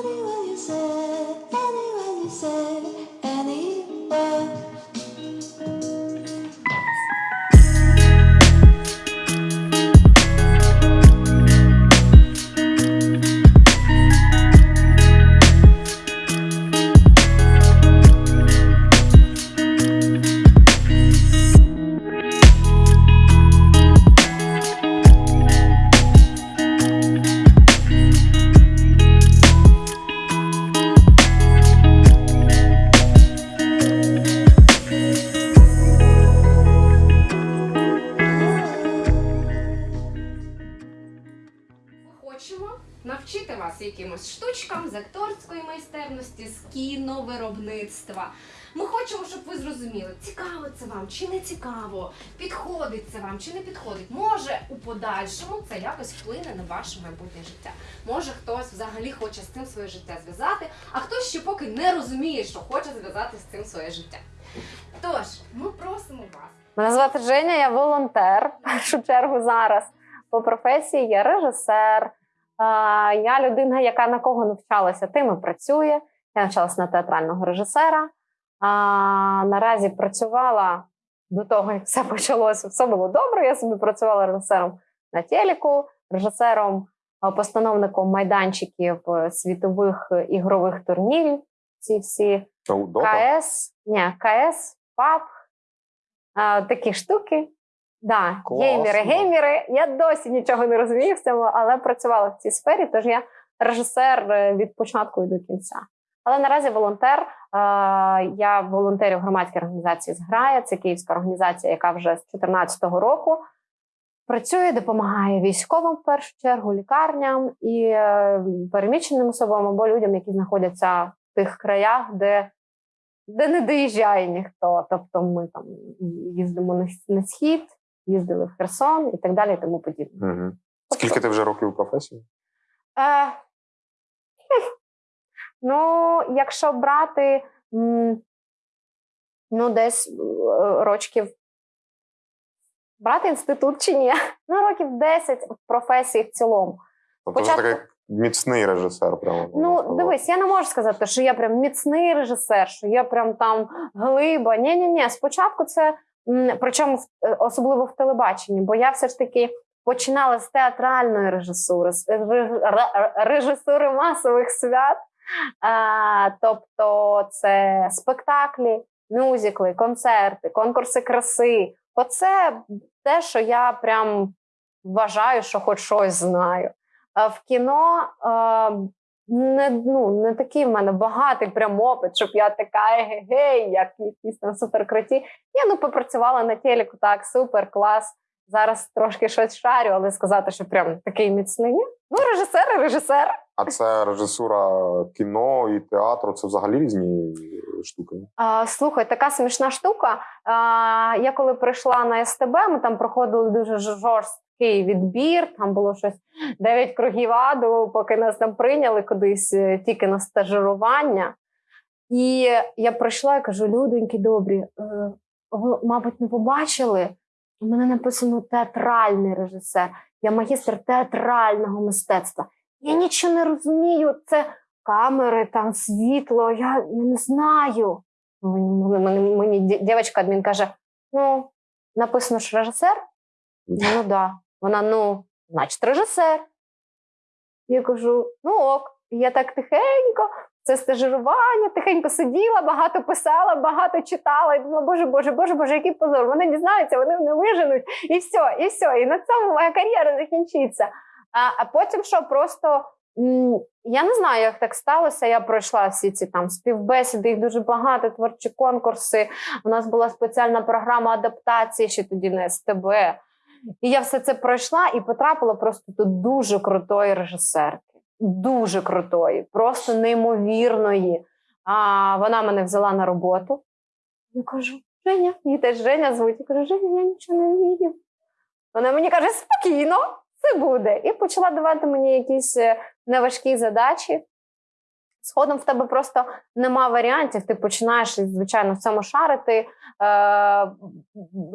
Nobody цікаво, підходить це вам чи не підходить. Може, у подальшому це якось вплине на ваше майбутнє життя. Може, хтось взагалі хоче з цим своє життя зв'язати, а хтось ще поки не розуміє, що хоче зв'язати з цим своє життя. Тож, ми просимо вас. Мене звати Женя, я волонтер. В першу чергу зараз по професії я режисер. Я людина, яка на кого навчалася, тим і працює. Я навчалася на театрального режисера. Наразі працювала до того, як все почалося. Все було добре. Я собі працювала режисером на телеку, режисером, е, постановником майданчиків е, світових е, ігрових турнірів. Ці всі КС, ні, КС, ПАП, а, такі штуки. Да, геймери, геймери. Я досі нічого не розумію в цьому, але працювала в цій сфері, тож я режисер е, від початку і до кінця. Але наразі волонтер. Е, Я волонтерю в громадській організації «Зграя». Це київська організація, яка вже з 2014 року працює, допомагає військовим в першу чергу, лікарням і е, переміщеним особам або людям, які знаходяться в тих краях, де де не доїжджає ніхто. Тобто ми там їздимо на, на схід, їздили в Херсон і так далі, і тому подібне. Угу. Скільки ти вже років у професії? Е, ну, якщо брати ну, десь е, рочків. Брати інститут чи ні? Ну, років 10 в професії в цілому. Тобто вже такий міцний режисер, прямо. Ну, дивись, я не можу сказати, що я прям міцний режисер, що я прям там глиба. Ні, ні, ні. Спочатку це причому е, особливо в телебаченні, бо я все ж таки починала з театральної режисури, з ре- режисури масових свят. Тобто, це спектаклі, мюзикли, концерти, конкурси краси. Оце те, що я прям вважаю, що хоч щось знаю. А в кіно не, ну, не такий в мене багатий прям опит, щоб я така гей, як якісь там суперкруті. Я ну попрацювала на телеку, так, супер, клас. Зараз трошки щось шарю, але сказати, що прям такий міцний. ні. Ну, режисер, і режисер. А це режисура кіно і театру, це взагалі різні штуки. А, слухай, така смішна штука. А, я коли прийшла на СТБ, ми там проходили дуже жорсткий відбір. Там було щось 9 кругів аду, поки нас там прийняли кудись е, тільки на стажирування. І я прийшла і кажу: людоньки добрі, е, ви, мабуть, не побачили. У мене написано театральний режисер. Я магістр театрального мистецтва. Я нічого не розумію. Це камери, там світло, я, я не знаю. Мені, мені, мені ді- дівчинка адмін каже: ну, написано ж режисер? Ну да. Вона, ну, значить, режисер. Я кажу: ну ок. І я так тихенько, це стажирування, тихенько сиділа, багато писала, багато читала. І думала, боже, боже, боже, боже, який позор. Вони дізнаються, вони мене виженуть, і все, і все. І на цьому моя кар'єра закінчиться. А, а потім що просто я не знаю, як так сталося. Я пройшла всі ці там співбесіди, їх дуже багато, творчі конкурси. У нас була спеціальна програма адаптації ще тоді на СТБ. І я все це пройшла і потрапила просто до дуже крутої режисерки. Дуже крутої, просто неймовірної. А вона мене взяла на роботу. Я кажу: Женя, її теж Женя звуть. Я кажу, Женя, я нічого не вмію. Вона мені каже: спокійно, це буде. І почала давати мені якісь е, неважкі задачі. Згодом в тебе просто нема варіантів. Ти починаєш, звичайно, в цьому шарити. Е,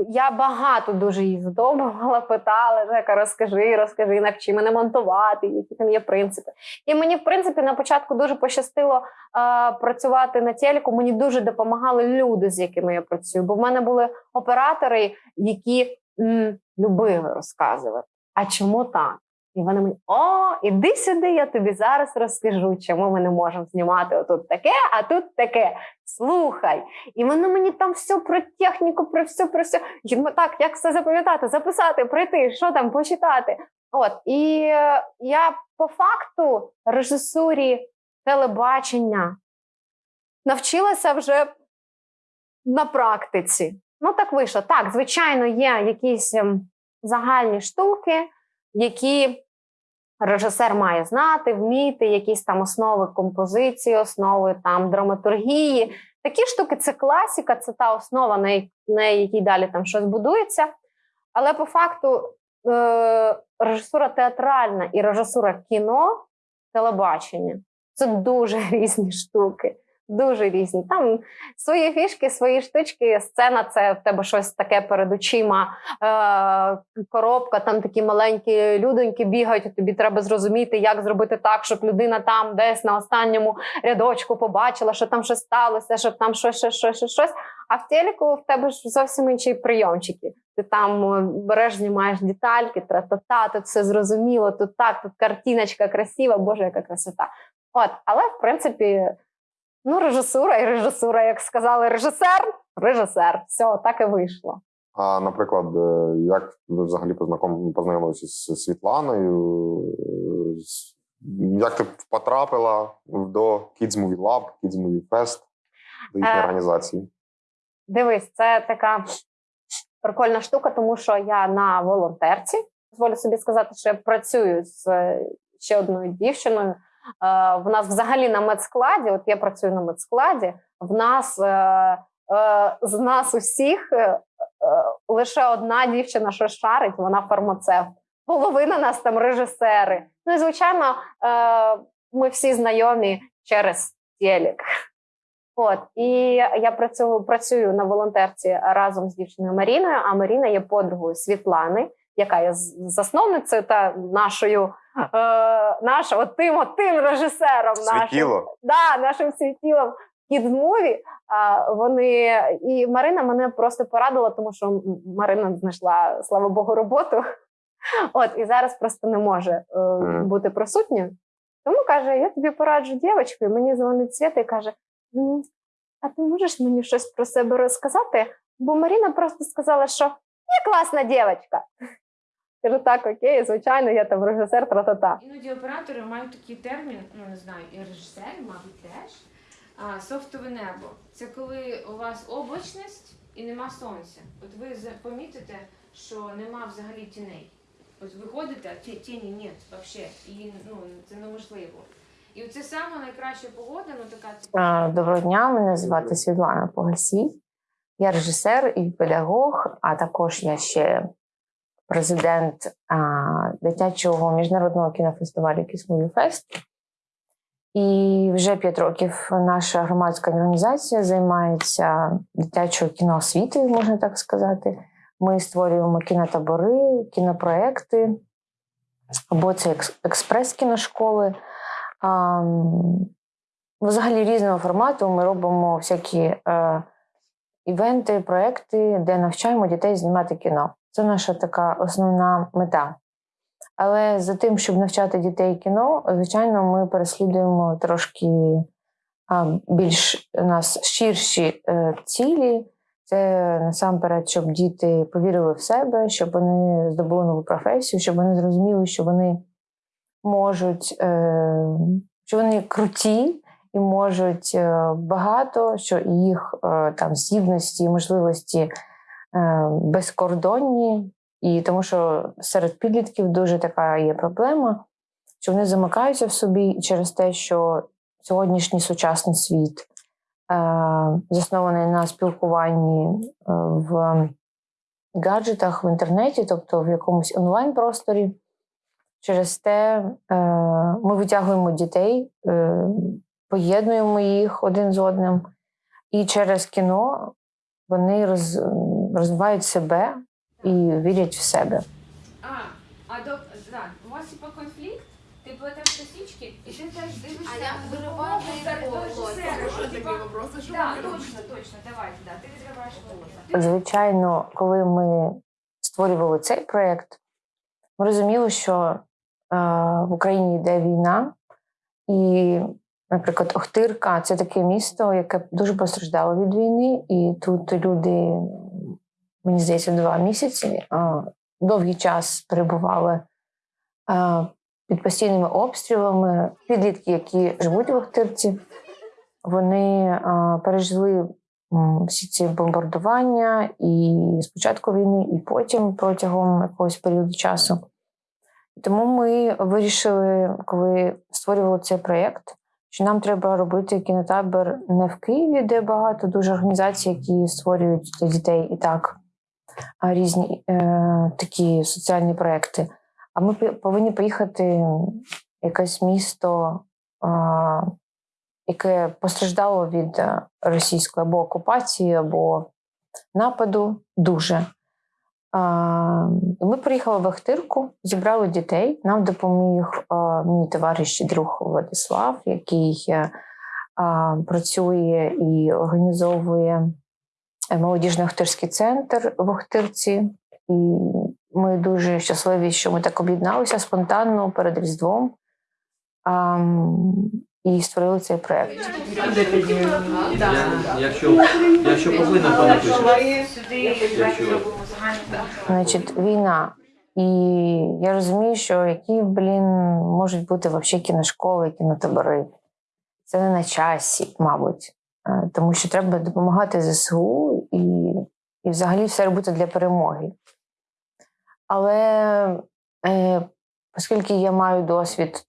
я багато дуже її задовбувала, питала, Жека, розкажи, розкажи, навчи мене монтувати, які там є принципи. І мені, в принципі, на початку дуже пощастило е, працювати на телеку. Мені дуже допомагали люди, з якими я працюю. Бо в мене були оператори, які м, любили розказувати. А чому так? І вони мені, о, іди сюди, я тобі зараз розкажу, чому ми не можемо знімати отут таке, а тут таке. Слухай. І вони мені там все про техніку, про все, про все. Я думаю, так, як все запам'ятати, записати, прийти, що там почитати. От і е, я по факту режисурі телебачення навчилася вже на практиці. Ну так вийшло. Так, звичайно, є якісь ем, загальні штуки, які режисер має знати, вміти, якісь там основи композиції, основи там драматургії. Такі штуки це класіка, це та основа, на якій далі там щось будується. Але по факту е- режисура театральна і режисура кіно, телебачення це дуже різні штуки. Дуже різні. Там свої фішки, свої штучки. Сцена це в тебе щось таке перед очима. Е, коробка, там такі маленькі людоньки бігають. Тобі треба зрозуміти, як зробити так, щоб людина там десь на останньому рядочку побачила, що там щось сталося, щоб там щось, щось, щось, щось, щось. А в телеку в тебе ж зовсім інші прийомчики. Ти там е, береш, знімаєш детальки, тра-та-та, тут все зрозуміло, тут так, тут картиночка красива, боже, яка красота. От, але в принципі. Ну, режисура і режисура, як сказали режисер, режисер. Все, так і вийшло. А, наприклад, е, як ви взагалі познайомилися з Світланою? Е, Як ти потрапила до Kids Movie Lab, Kids Movie Fest, до їхньої Е, організації? Дивись, це така прикольна штука, тому що я на волонтерці. Дозволю собі сказати, що я працюю з е, ще одною дівчиною. Е, В нас взагалі на медскладі, от я працюю на медскладі, в нас е, е, з нас усіх лише одна дівчина, що шарить, вона фармацевт. Половина нас там режисери. Ну і звичайно, ми всі знайомі через телек. От і я працюю, працюю на волонтерці разом з дівчиною Маріною. А Маріна є подругою Світлани, яка є засновницею та нашою е, наша, от тим, от тим режисером нашим, да, нашим світілом Kid Movie. А вони і Марина мене просто порадила, тому що Марина знайшла, слава Богу, роботу. От і зараз просто не може е, бути присутньою. Тому каже: я тобі пораджу дівчинку, і мені дзвонить Свєта і каже: А ти можеш мені щось про себе розказати? Бо Маріна просто сказала, що я класна дівчинка. Кажу, так, окей, звичайно, я там режисер, тра-та-та. Іноді оператори мають такий термін, ну не знаю, і режисери, мабуть, теж. А, софтове небо. Це коли у вас облачність і нема сонця. От ви помітите, що нема взагалі тіней. От ви ходите, а ті- тіні ні, взагалі. І ну, це неможливо. І це саме найкраща погода, ну така А, Доброго дня, мене звати Світлана Погасій. Я режисер і педагог, а також я ще президент а, дитячого міжнародного кінофестивалю Кісмові Фест. І вже п'ять років наша громадська організація займається дитячою кіноосвітою, можна так сказати. Ми створюємо кінотабори, кінопроекти, або це експрес-кіношколи. Взагалі різного формату ми робимо всякі е, івенти, проекти, де навчаємо дітей знімати кіно. Це наша така основна мета. Але за тим, щоб навчати дітей кіно, звичайно, ми переслідуємо трошки більш у нас ширші е, цілі. Це насамперед, щоб діти повірили в себе, щоб вони здобули нову професію, щоб вони зрозуміли, що вони можуть, е, що вони круті і можуть е, багато, що їх там здібності, можливості безкордонні. І тому що серед підлітків дуже така є проблема, що вони замикаються в собі через те, що сьогоднішній сучасний світ е, заснований на спілкуванні е, в гаджетах в інтернеті, тобто в якомусь онлайн-просторі. Через те е, ми витягуємо дітей, е, поєднуємо їх один з одним. І через кіно вони роз, розвивають себе і вірять в себе. А, а до да, у вас типа конфлікт, ти плетеш косички, і ти теж дивишся. А я в вириваю волосся. робите? точно, точно, давайте, да, ти відриваєш волосся. Звичайно, коли ми створювали цей проєкт, ми розуміли, що е, в Україні йде війна, і, наприклад, Охтирка це таке місто, яке дуже постраждало від війни, і тут люди, мені здається, два місяці довгий час перебували під постійними обстрілами. Підлітки, які живуть в Охтирці, вони пережили всі ці бомбардування і спочатку війни, і потім протягом якогось періоду часу. Тому ми вирішили, коли створювали цей проєкт, що нам треба робити кінотабір не в Києві, де багато дуже організацій, які створюють для дітей і так різні е, такі соціальні проекти. А ми повинні поїхати в якесь місто, е, яке постраждало від е, російської або окупації, або нападу дуже. Ми приїхали в Ахтирку, зібрали дітей. Нам допоміг мій товариш і друг Владислав, який е, працює і організовує молодіжний Охтирський центр в Охтирці. І ми дуже щасливі, що ми так об'єдналися спонтанно перед Різдвом і створили цей проєкт. Якщо, якщо повинен, то напишеш. Значить, війна. І я розумію, що які, блін, можуть бути взагалі кіношколи, кінотабори. Це не на часі, мабуть. Е, Тому що треба допомагати ЗСУ і, і взагалі все робити для перемоги. Але е, оскільки я маю досвід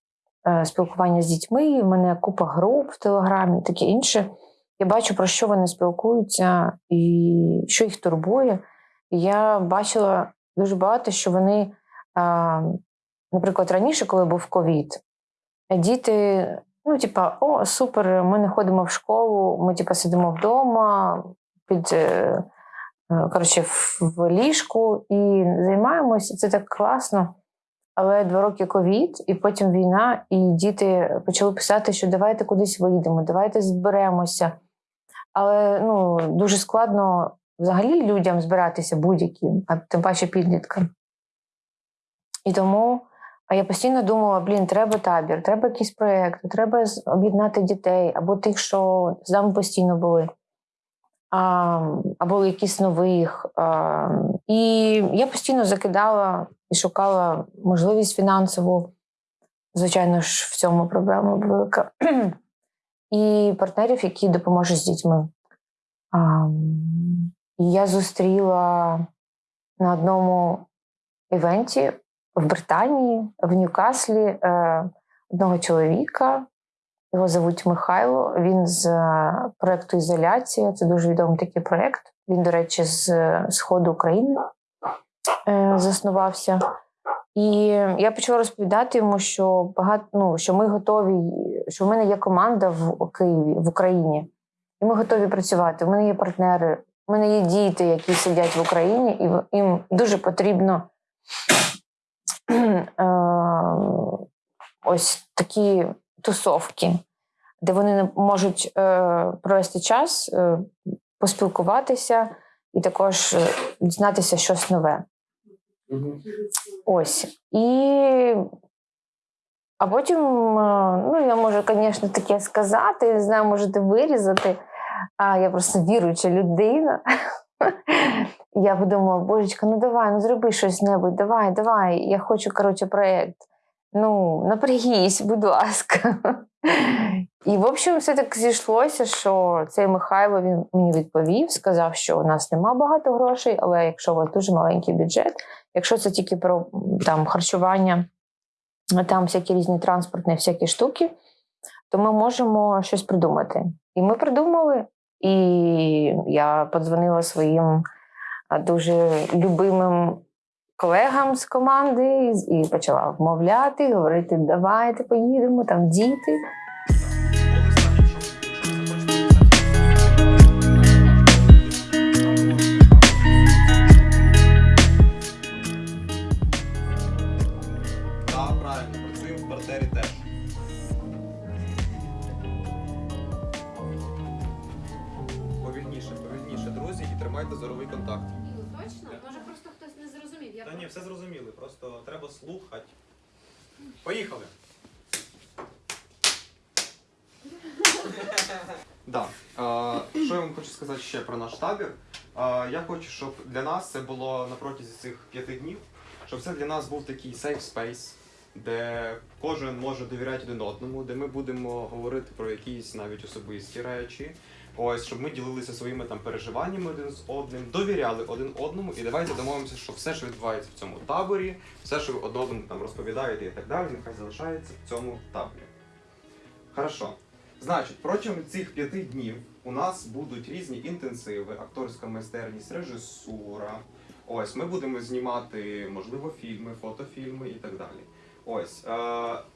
е, спілкування з дітьми, в мене купа груп в Телеграмі і таке інше, я бачу, про що вони спілкуються і що їх турбує. Я бачила дуже багато, що вони, наприклад, раніше, коли був ковід, діти, ну, типа, о, супер, ми не ходимо в школу, ми типа сидимо вдома під е, е, коротше, в ліжку і займаємося. Це так класно. Але два роки ковід, і потім війна, і діти почали писати, що давайте кудись вийдемо, давайте зберемося. Але ну, дуже складно взагалі людям збиратися будь-яким, а тим паче підліткам. І тому я постійно думала: блін, треба табір, треба якийсь проєкт, треба об'єднати дітей або тих, що з нами постійно були, або якісь нових. І я постійно закидала і шукала можливість фінансову. Звичайно ж, в цьому проблема велика. І партнерів, які допоможуть з дітьми. Я зустріла на одному івенті в Британії, в Ньюкаслі, е, одного чоловіка. Його звуть Михайло. Він з е, проекту Ізоляція. Це дуже відомий такий проект. Він, до речі, з е, сходу України заснувався. І я почала розповідати йому, що багато ну, що ми готові, що в мене є команда в Києві, в Україні, і ми готові працювати. У мене є партнери, у мене є діти, які сидять в Україні, і їм дуже потрібно е, ось такі тусовки, де вони можуть е, провести час, е, поспілкуватися і також е, дізнатися щось нове. Ось. І а потім, е, ну, я можу, звісно, таке сказати, не знаю, можете вирізати. А я просто віруюча людина. Я подумала, божечка, ну давай, ну зроби щось небудь, давай, давай. Я хочу, коротше, проєкт. Ну, напрягись, будь ласка. І, в общем, все так зійшлося, що цей Михайло він мені відповів, сказав, що у нас нема багато грошей, але якщо у вас дуже маленький бюджет, якщо це тільки про там харчування, там всякі різні транспортні всякі штуки, то ми можемо щось придумати. І ми придумали, і я подзвонила своїм дуже любимим колегам з команди і- почала вмовляти, говорити: давайте поїдемо, там діти. Треба слухати. Поїхали! Да. Що я вам хочу сказати ще про наш табір? Я хочу, щоб для нас це було на протязі цих п'яти днів, щоб це для нас був такий safe space, де кожен може довіряти один одному, де ми будемо говорити про якісь навіть особисті речі. Ось, щоб ми ділилися своїми там переживаннями один з одним, довіряли один одному, і давайте домовимося, що все, що відбувається в цьому таборі, все, що ви одному там розповідаєте і так далі, нехай залишається в цьому таборі. Хорошо. Значить, протягом цих п'яти днів у нас будуть різні інтенсиви, акторська майстерність, режисура. Ось ми будемо знімати, можливо, фільми, фотофільми і так далі. Ось е,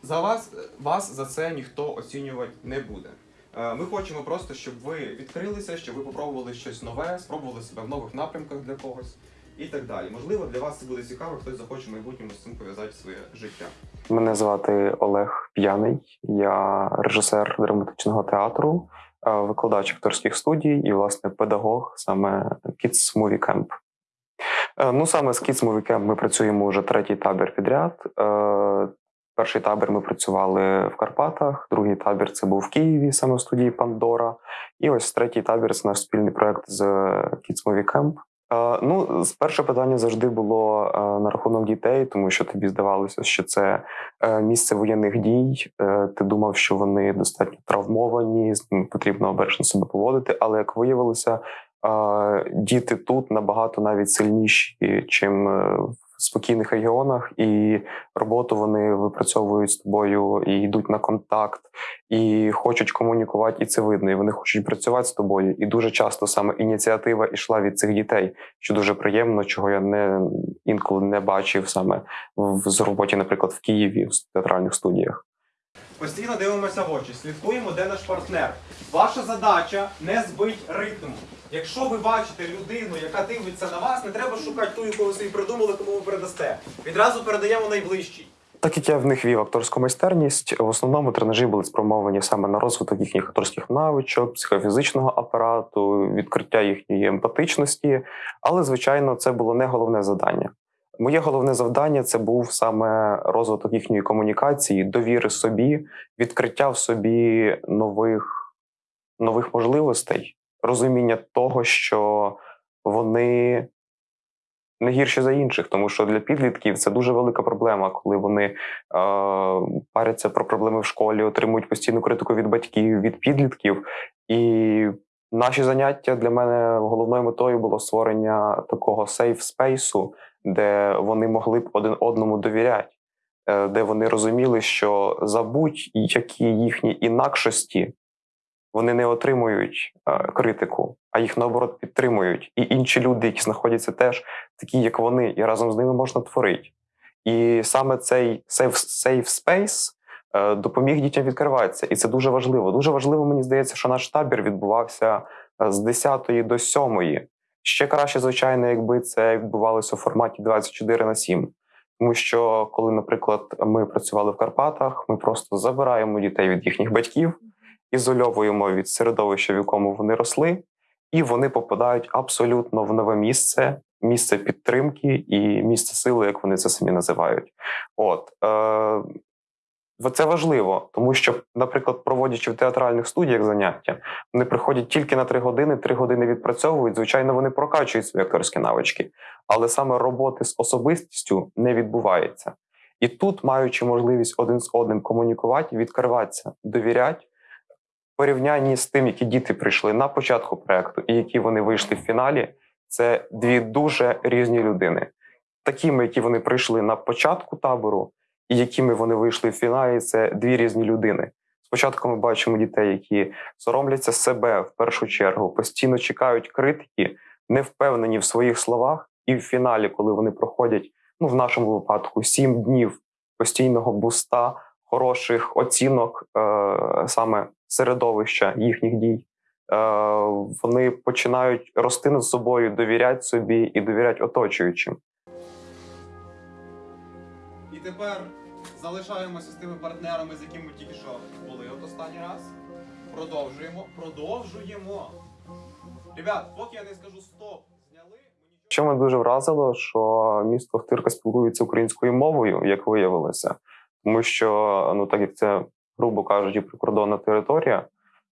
за вас, вас за це ніхто оцінювати не буде. Е, ми хочемо просто, щоб ви відкрилися, щоб ви попробували щось нове, спробували себе в нових напрямках для когось і так далі. Можливо, для вас це буде цікаво, хтось захоче в майбутньому з цим пов'язати своє життя. Мене звати Олег П'яний, я режисер драматичного театру, е, викладач акторських студій і, власне, педагог саме Kids Movie Camp. Е, Ну, саме з Kids Movie Camp ми працюємо вже третій табір підряд. Е, Перший табір ми працювали в Карпатах, другий табір це був в Києві, саме в студії Пандора. І ось третій табір це наш спільний проект з Kids Movie Camp. Е, Ну, перше питання завжди було е, на рахунок дітей, тому що тобі здавалося, що це е, місце воєнних дій. Е, Ти думав, що вони достатньо травмовані, з ними потрібно обережно себе поводити. Але як виявилося, е, діти тут набагато навіть сильніші, чим е, в спокійних регіонах, і роботу вони випрацьовують з тобою і йдуть на контакт, і хочуть комунікувати, і це видно. І вони хочуть працювати з тобою. І дуже часто саме ініціатива йшла від цих дітей, що дуже приємно, чого я не інколи не бачив саме в роботі, наприклад, в Києві в театральних студіях. Постійно дивимося в очі, слідкуємо, де наш партнер. Ваша задача не збить ритм. Якщо ви бачите людину, яка дивиться на вас, не треба шукати ту, яку ви собі придумали, кому ви передасте. Відразу передаємо найближчий. Так як я в них вів акторську майстерність, в основному тренажі були спрямовані саме на розвиток їхніх акторських навичок, психофізичного апарату, відкриття їхньої емпатичності. Але, звичайно, це було не головне завдання. Моє головне завдання це був саме розвиток їхньої комунікації, довіри собі, відкриття в собі нових, нових можливостей, розуміння того, що вони не гірші за інших, тому що для підлітків це дуже велика проблема, коли вони е, паряться про проблеми в школі, отримують постійну критику від батьків, від підлітків. І наші заняття для мене головною метою було створення такого сейф спейсу, де вони могли б один одному довіряти, е, де вони розуміли, що за будь-які їхні інакшості вони не отримують е, критику, а їх наоборот підтримують. І інші люди, які знаходяться теж такі, як вони, і разом з ними можна творити. І саме цей safe, space е, допоміг дітям відкриватися. І це дуже важливо. Дуже важливо, мені здається, що наш табір відбувався з 10 до 7. Ще краще, звичайно, якби це відбувалося у форматі 24 на 7. Тому що, коли, наприклад, ми працювали в Карпатах, ми просто забираємо дітей від їхніх батьків, ізольовуємо від середовища, в якому вони росли, і вони попадають абсолютно в нове місце, місце підтримки і місце сили, як вони це самі називають. От е, це важливо, тому що, наприклад, проводячи в театральних студіях заняття, вони приходять тільки на три години, три години відпрацьовують. Звичайно, вони прокачують свої акторські навички, але саме роботи з особистістю не відбувається. І тут, маючи можливість один з одним комунікувати, відкриватися, довіряти, порівнянні з тим, які діти прийшли на початку проекту і які вони вийшли в фіналі, це дві дуже різні людини. Такими, які вони прийшли на початку табору, і якими вони вийшли в фіналі, це дві різні людини. Спочатку ми бачимо дітей, які соромляться себе в першу чергу, постійно чекають критики, не впевнені в своїх словах, і в фіналі, коли вони проходять, ну в нашому випадку, сім днів постійного буста, хороших оцінок е, саме середовища їхніх дій. Е, вони починають рости над собою, довіряти собі і довіряти оточуючим. І тепер залишаємося з тими партнерами, з якими тільки що були от останній раз. Продовжуємо, продовжуємо. Ребят, поки я не скажу стоп, зняли. Що мене дуже вразило, що місто Охтирка спілкується українською мовою, як виявилося, тому що ну так як це, грубо кажучи, прикордонна територія,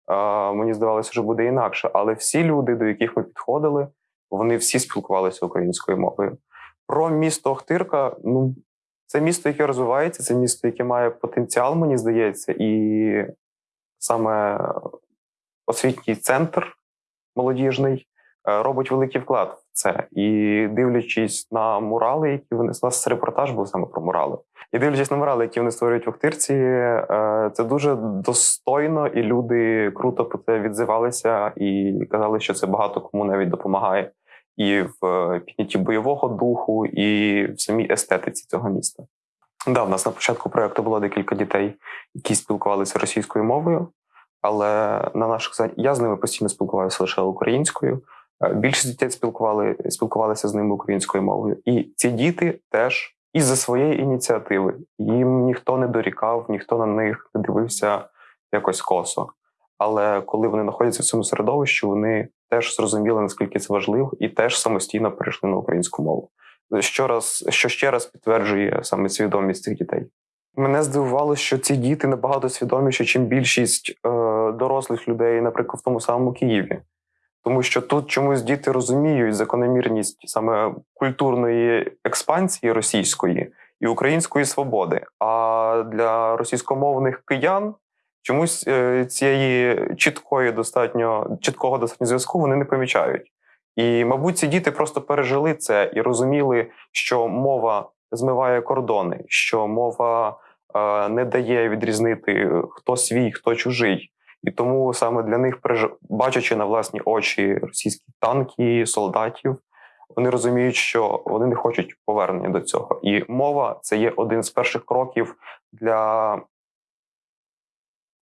е, мені здавалося, що буде інакше. Але всі люди, до яких ми підходили, вони всі спілкувалися українською мовою. Про місто Охтирка, ну це місто, яке розвивається, це місто, яке має потенціал, мені здається, і саме освітній центр молодіжний е, робить великий вклад в це. І дивлячись на мурали, які вони у нас репортаж був саме про мурали. І дивлячись на мурали, які вони створюють в Охтирці, е, це дуже достойно, і люди круто про це відзивалися і казали, що це багато кому навіть допомагає і в е, піднятті бойового духу, і в самій естетиці цього міста. Да, в нас на початку проекту було декілька дітей, які спілкувалися російською мовою, але на наших заняттях я з ними постійно спілкувався лише українською. Е, Більшість дітей спілкували, спілкувалися з ними українською мовою. І ці діти теж із-за своєї ініціативи. Їм ніхто не дорікав, ніхто на них не дивився якось косо. Але коли вони знаходяться в цьому середовищі, вони теж зрозуміли, наскільки це важливо, і теж самостійно перейшли на українську мову. Що раз, що ще раз підтверджує саме свідомість цих дітей. Мене здивувало, що ці діти набагато свідоміші, чим більшість е, дорослих людей, наприклад, в тому самому Києві. Тому що тут чомусь діти розуміють закономірність саме культурної експансії російської і української свободи. А для російськомовних киян чомусь е, цієї чіткої достатньо чіткого достатньо зв'язку вони не помічають. І, мабуть, ці діти просто пережили це і розуміли, що мова змиває кордони, що мова е, не дає відрізнити хто свій, хто чужий. І тому саме для них, бачачи на власні очі російські танки, солдатів, вони розуміють, що вони не хочуть повернення до цього. І мова це є один з перших кроків для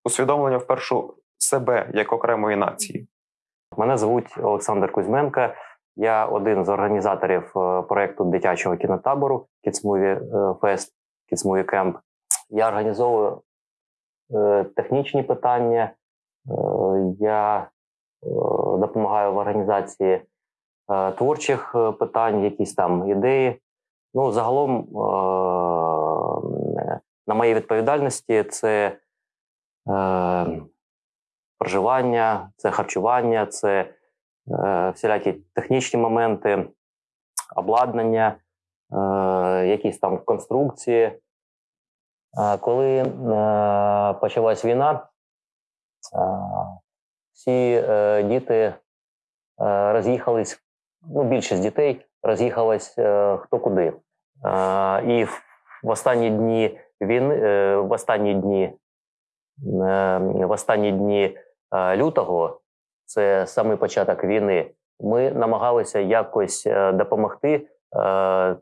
усвідомлення в першу себе як окремої нації. Мене звуть Олександр Кузьменко. Я один з організаторів е, проекту дитячого кінотабору Fest, Kids Movie Camp. Я організовую е, технічні питання. Е, Я допомагаю в організації творчих питань, якісь там ідеї. Ну, загалом, на моїй відповідальності, це проживання, це харчування, це е, всілякі технічні моменти, обладнання, е, якісь там конструкції. Коли е, почалась війна, е, всі е, діти е, роз'їхались, ну, більшість дітей роз'їхалась е, хто куди. Е, і в, останні дні війни, е, в останні дні, е, в останні дні е, лютого, це самий початок війни, ми намагалися якось е, допомогти е, е,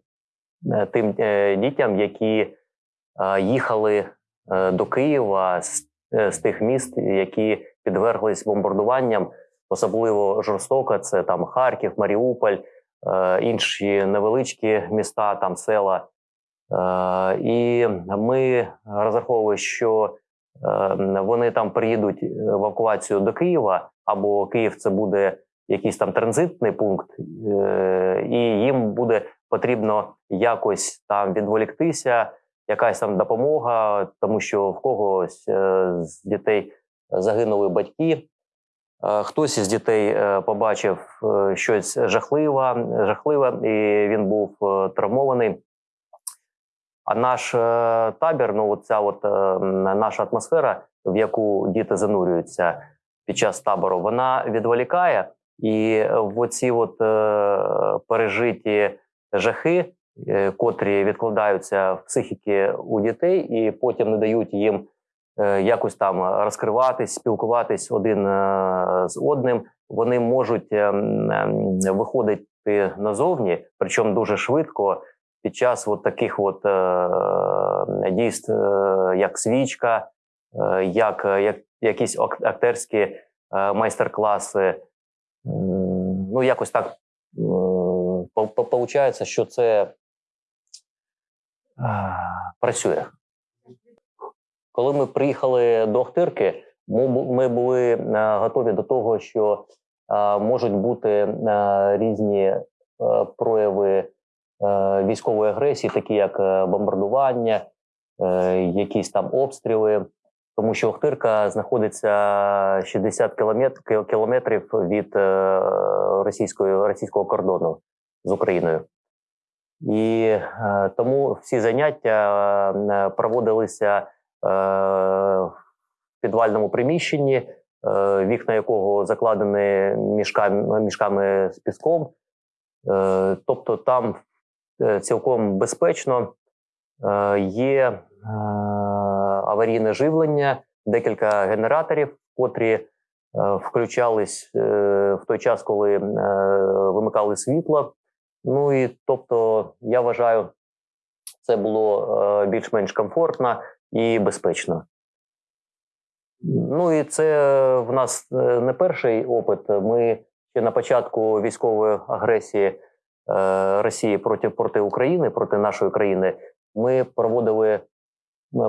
тим е, дітям, які е, їхали е, до Києва з, е, тих міст, які підверглись бомбардуванням, особливо жорстоко. Це там Харків, Маріуполь, е, інші невеличкі міста, там села. Е, І ми розраховували, що е, вони там приїдуть в евакуацію до Києва, або Київ це буде якийсь там транзитний пункт, е, і їм буде потрібно якось там відволіктися, якась там допомога, тому що в когось е, з дітей загинули батьки. Е, Хтось із дітей е, побачив е, щось жахливе, жахливе, і він був е, травмований. А наш е, табір, ну ця от е, наша атмосфера, в яку діти занурюються під час табору, вона відволікає, і в оці от е, пережиті жахи, котрі відкладаються в психіки у дітей, і потім не дають їм якось там розкриватись, спілкуватись один з одним. Вони можуть е, м, ем, виходити назовні, причому дуже швидко. Під час от таких от е, дійств, е, як свічка, е, як, як якісь актерські е, майстер-класи. Ну, якось так виходить, що це е, працює. Коли ми приїхали до Охтирки, ми, були е, готові до того, що е, можуть бути е, різні е, прояви е, військової агресії, такі як е, бомбардування, е, якісь там обстріли. Тому що Охтирка знаходиться 60 кілометрів від е, російської, російського кордону з Україною. І е, тому всі заняття е, проводилися е, в підвальному приміщенні, е, вікна якого закладені мішками, мішками з піском. Е, тобто там е, цілком безпечно е, є е, аварійне живлення, декілька генераторів, котрі е, включались е, в той час, коли е, вимикали світло. Ну і тобто, я вважаю, це було е, більш-менш комфортно і безпечно. Ну і це в нас е, не перший опит. Ми ще на початку військової агресії е, Росії проти, проти України, проти нашої країни, ми проводили е,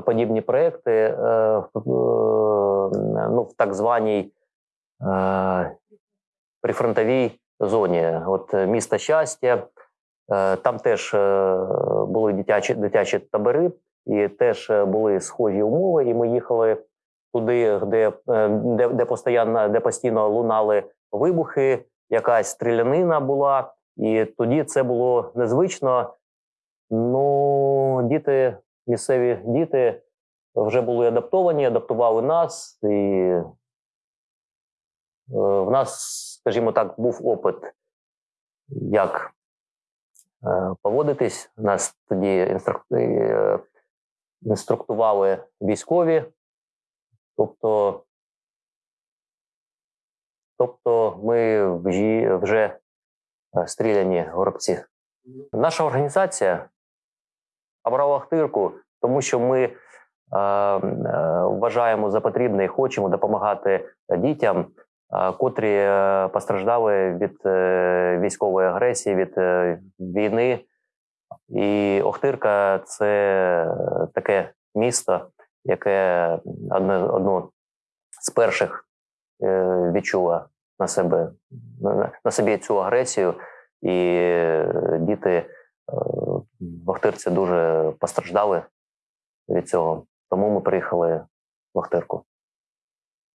подібні проекти е, е, ну, в так званій е, прифронтовій зоні. От е, місто щастя, е, там теж е, були дитячі, дитячі табори, і теж е, були схожі умови. І ми їхали туди, де, е, де, де, постійно, де постійно лунали вибухи, якась стрілянина була. І тоді це було незвично. Ну, діти, місцеві діти вже були адаптовані, адаптували нас, і е, в нас, скажімо так, був опит, як е, поводитись. Нас тоді е, інструктували військові, тобто, тобто ми вже, стріляні горобці. Наша організація обрала Ахтирку, тому що ми е, е, вважаємо за потрібне і хочемо допомагати дітям, е, котрі е, постраждали від е, військової агресії, від е, війни. І Охтирка це таке місто, яке одне, одно з перших е, відчуло на себе на, на собі цю агресію, і е, діти е, в Охтирці дуже постраждали від цього. Тому ми приїхали в Охтирку.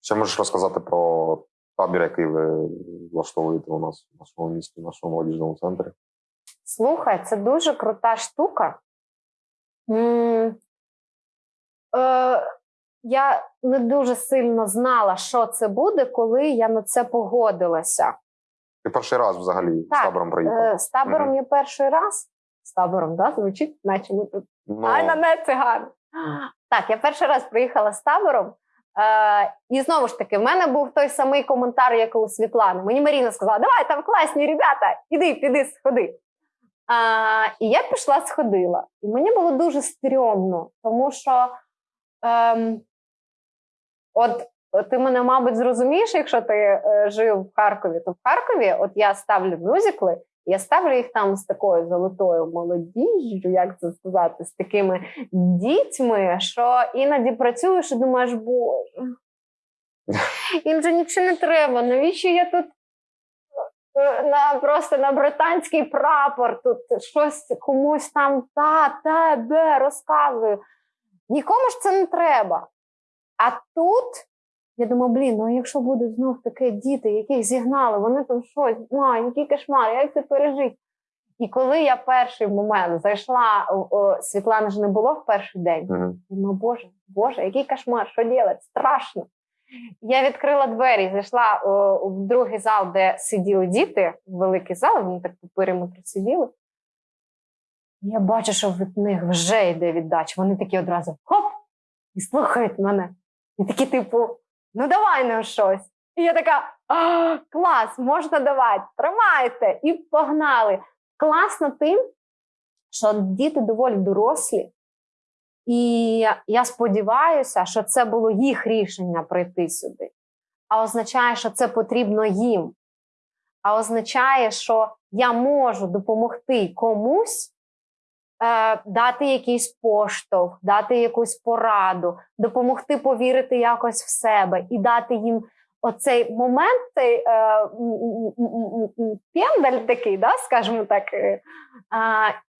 Ще можеш розказати про табір, який ви влаштовуєте у нас в нашому місті, в нашому молодіжному центрі. Слухай, це дуже крута штука. М, Е, я не дуже сильно знала, що це буде, коли я на це погодилася. Ти перший раз взагалі з табором приїхав. Е, з табором Мгм. я перший раз. З табором, да? звучить, наче ми тут. Ну, Ай, на не циган. Так, я перший раз приїхала з табором. Е, і знову ж таки, в мене був той самий коментар, як у Світлани. Мені Маріна сказала: давай там класні ребята, іди, піди, сходи. А, і я пішла, сходила. І мені було дуже стрьомно, тому що ем, от, ти мене, мабуть, зрозумієш, якщо ти е, жив в Харкові, то в Харкові от я ставлю мюзикли, я ставлю їх там з такою золотою молодіжжю, як це сказати, з такими дітьми, що іноді працюєш і думаєш, боже, їм же нічого не треба. Навіщо я тут е, на просто на британський прапор тут щось комусь там та, та, де розказую. Нікому ж це не треба. А тут я думаю, блін, ну якщо будуть знов такі діти, яких зігнали, вони там щось, а, який кошмар, як це пережити? І коли я перший момент зайшла, Світлани ж не було в перший день. Мгм. Ну, боже, боже, який кошмар, що робити? Страшно. Я відкрила двері, зайшла о, в другий зал, де сиділи діти, великий зал, вони так по периметру сиділи. Я бачу, що від них вже йде віддача. Вони такі одразу хоп! І слухають мене. І такі, типу, ну давай ну щось. І я така: а, клас, можна давати, тримайте! І погнали. Класно тим, що діти доволі дорослі, і я- сподіваюся, що це було їх рішення прийти сюди. А означає, що це потрібно їм. А означає, що я можу допомогти комусь дати якийсь поштовх, дати якусь пораду, допомогти повірити якось в себе і дати їм оцей момент, цей е, пендаль такий, да, скажімо так, е,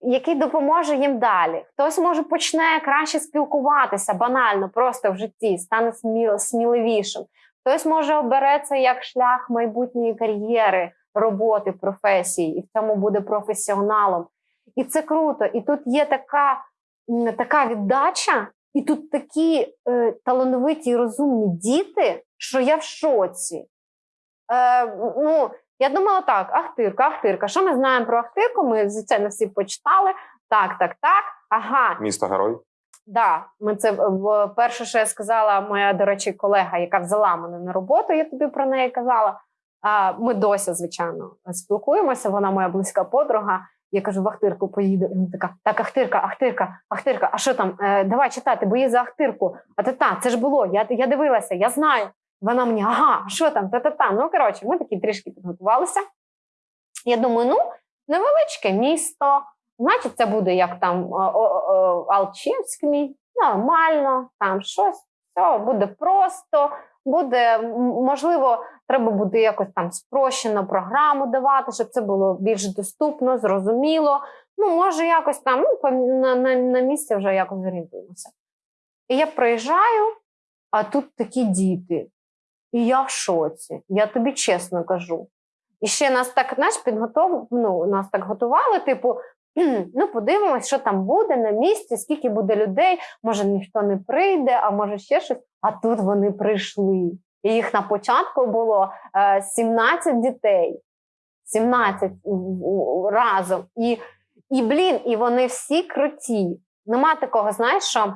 який допоможе їм далі. Хтось може почне краще спілкуватися банально, просто в житті, стане сміл, сміливішим. Хтось може обере це як шлях майбутньої кар'єри, роботи, професії, і в цьому буде професіоналом. І це круто. І тут є така, така віддача, і тут такі е, талановиті і розумні діти, що я в шоці. Е, ну, я думала так: Ахтирка, Ахтирка. Що ми знаємо про Ахтирку? Ми звичайно всі почитали. Так, так, так. Ага, Місто герой. Да, ми це перше, що я сказала, моя, до речі, колега, яка взяла мене на роботу, я тобі про неї казала. А, ми досі, звичайно, спілкуємося. Вона моя близька подруга. Я кажу, в Ахтирку поїду. Вона така: так, Ахтирка, Ахтирка, Ахтирка, а що там? Е, давай читати, бої за Ахтирку. А та та, це ж було. Я, я дивилася, я знаю. Вона мені, ага, що там? Та-та-та. Ну, коротше, ми такі трішки підготувалися. Я думаю, ну, невеличке місто. Значить, це буде як там Алчевськ мій, нормально, там щось, все буде просто, буде, можливо, треба буде якось там спрощено програму давати, щоб це було більш доступно, зрозуміло. Ну, може, якось там ну, на, на, на місці вже якось зорієнтуємося. І я приїжджаю, а тут такі діти. І я в шоці. Я тобі чесно кажу. І ще нас так, знаєш, підготов... ну, нас так готували, типу, ну, подивимось, що там буде на місці, скільки буде людей, може ніхто не прийде, а може ще щось. А тут вони прийшли. І їх на початку було е, 17 дітей. 17 в- в- разом. І, і блін, і вони всі круті. Нема такого, знаєш, що